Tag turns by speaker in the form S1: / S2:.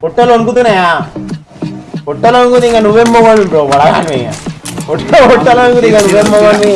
S1: పొట్టలు వణుకుతున్నాయా పొట్టలు వణుకుతుంది ఇంకా నువ్వేం మొగవాడు బ్రో వడగానే పొట్ట పొట్టలు వణుకుతుంది ఇంకా నువ్వేం మొగడు